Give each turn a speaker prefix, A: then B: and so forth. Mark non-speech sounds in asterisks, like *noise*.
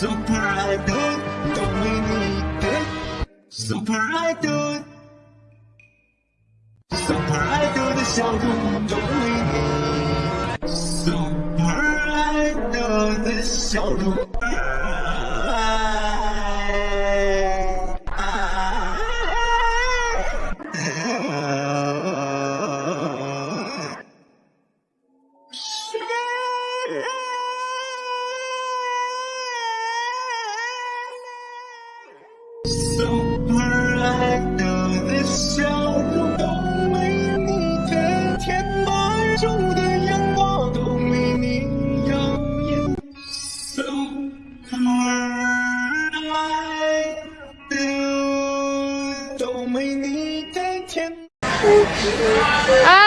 A: Super idol, dominated. Super idol. Super idol Super idol 的笑容。Yeah. *laughs* 中的烟花都没你耀眼。So 都没你甘甜。啊！